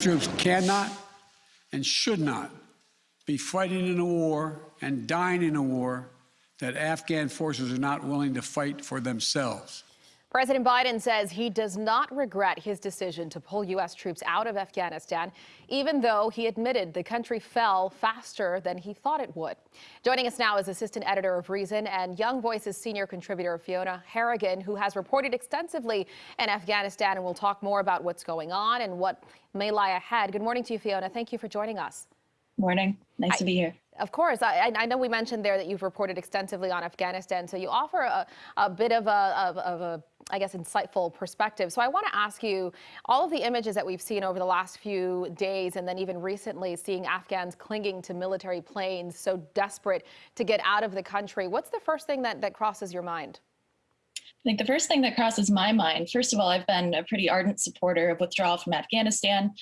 troops cannot and should not be fighting in a war and dying in a war that Afghan forces are not willing to fight for themselves. President Biden says he does not regret his decision to pull U.S. troops out of Afghanistan, even though he admitted the country fell faster than he thought it would. Joining us now is assistant editor of Reason and Young Voices senior contributor Fiona Harrigan, who has reported extensively in Afghanistan and we'll talk more about what's going on and what may lie ahead. Good morning to you, Fiona. Thank you for joining us. Morning. Nice I, to be here. Of course. I, I, know we mentioned there that you've reported extensively on Afghanistan, so you offer a, a bit of a, of, of a, I guess, insightful perspective. So I want to ask you, all of the images that we've seen over the last few days and then even recently seeing Afghans clinging to military planes, so desperate to get out of the country, what's the first thing that, that crosses your mind? I think the first thing that crosses my mind, first of all, I've been a pretty ardent supporter of withdrawal from Afghanistan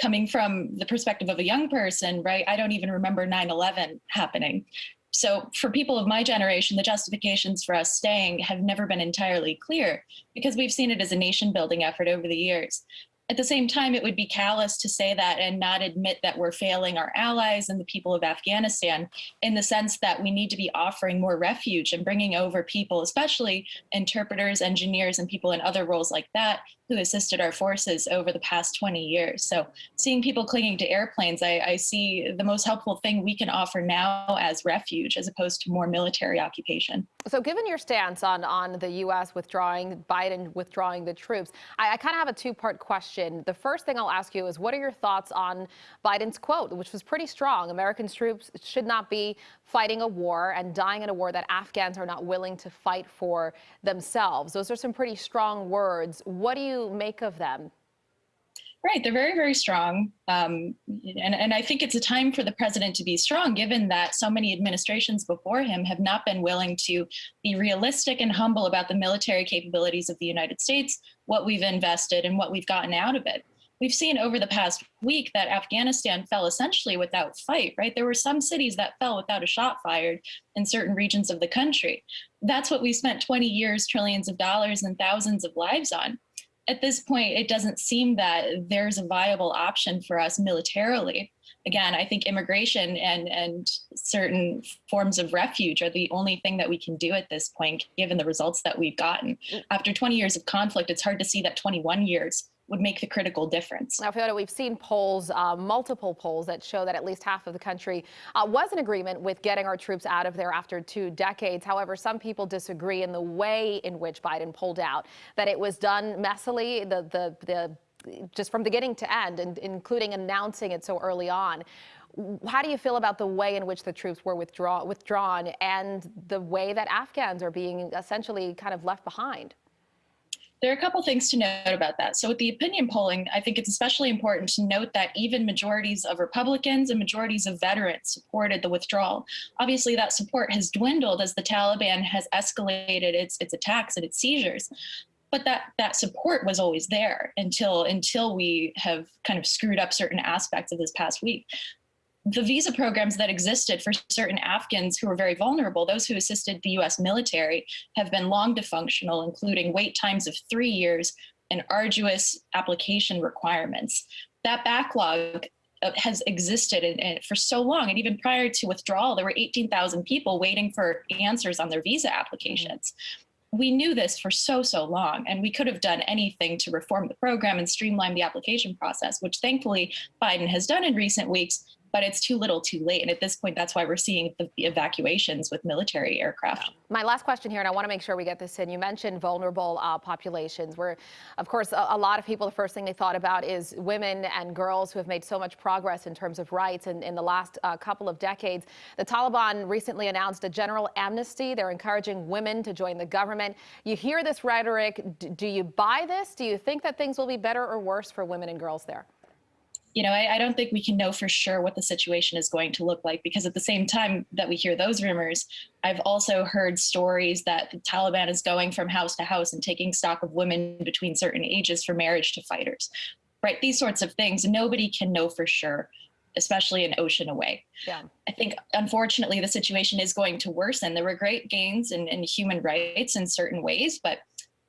coming from the perspective of a young person, right, I don't even remember 9-11 happening. So for people of my generation, the justifications for us staying have never been entirely clear because we've seen it as a nation building effort over the years. At the same time, it would be callous to say that and not admit that we're failing our allies and the people of Afghanistan in the sense that we need to be offering more refuge and bringing over people, especially interpreters, engineers, and people in other roles like that who assisted our forces over the past 20 years. So seeing people clinging to airplanes, I, I, see the most helpful thing we can offer now as refuge as opposed to more military occupation. So given your stance on, on the U.S. withdrawing, Biden withdrawing the troops, I, I kind of have a two-part question. The first thing I'll ask you is what are your thoughts on Biden's quote, which was pretty strong. American troops should not be fighting a war and dying in a war that Afghans are not willing to fight for themselves. Those are some pretty strong words. What do you make of them? Right, they're very, very strong. Um, and, and I think it's a time for the president to be strong, given that so many administrations before him have not been willing to be realistic and humble about the military capabilities of the United States, what we've invested and what we've gotten out of it. We've seen over the past week that Afghanistan fell essentially without fight, right? There were some cities that fell without a shot fired in certain regions of the country. That's what we spent 20 years, trillions of dollars and thousands of lives on at this point, it doesn't seem that there's a viable option for us militarily. Again, I think immigration and, and certain forms of refuge are the only thing that we can do at this point, given the results that we've gotten. Mm. After 20 years of conflict, it's hard to see that 21 years would make the critical difference. Now, Fiona, we've seen polls, uh, multiple polls that show that at least half of the country uh, was in agreement with getting our troops out of there after two decades. However, some people disagree in the way in which Biden pulled out, that it was done messily, the, the, the just from beginning to end, and including announcing it so early on. How do you feel about the way in which the troops were withdraw, withdrawn and the way that Afghans are being essentially kind of left behind? There are a couple things to note about that. So with the opinion polling, I think it's especially important to note that even majorities of Republicans and majorities of veterans supported the withdrawal. Obviously, that support has dwindled as the Taliban has escalated its, its attacks and its seizures. But that, that support was always there until, until we have kind of screwed up certain aspects of this past week the visa programs that existed for certain Afghans who were very vulnerable, those who assisted the US military, have been long dysfunctional, including wait times of three years and arduous application requirements. That backlog uh, has existed in, in, for so long. And even prior to withdrawal, there were 18,000 people waiting for answers on their visa applications. We knew this for so, so long, and we could have done anything to reform the program and streamline the application process, which thankfully Biden has done in recent weeks but it's too little too late. And at this point, that's why we're seeing the, evacuations with military aircraft. My last question here, and I want to make sure we get this in. You mentioned vulnerable uh, populations where, of course, a, a, lot of people, the first thing they thought about is women and girls who have made so much progress in terms of rights in, in the last uh, couple of decades. The Taliban recently announced a general amnesty. They're encouraging women to join the government. You hear this rhetoric. D do you buy this? Do you think that things will be better or worse for women and girls there? You know, I, I, don't think we can know for sure what the situation is going to look like because at the same time that we hear those rumors, I've also heard stories that the Taliban is going from house to house and taking stock of women between certain ages for marriage to fighters, right? These sorts of things, nobody can know for sure especially an ocean away. Yeah. I think, unfortunately, the situation is going to worsen. There were great gains in, in human rights in certain ways, but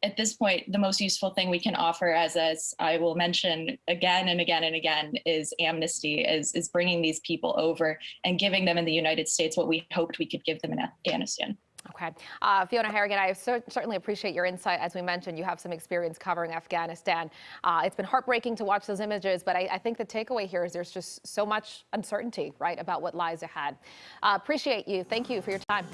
at this point, the most useful thing we can offer, as as I will mention again and again and again, is amnesty, is is bringing these people over and giving them in the United States what we hoped we could give them in Afghanistan. Okay. Uh, Fiona Harrigan, I cer- certainly appreciate your insight. As we mentioned, you have some experience covering Afghanistan. Uh, it's been heartbreaking to watch those images, but I, I, think the takeaway here is there's just so much uncertainty, right, about what lies ahead. Uh, appreciate you. Thank you for your time.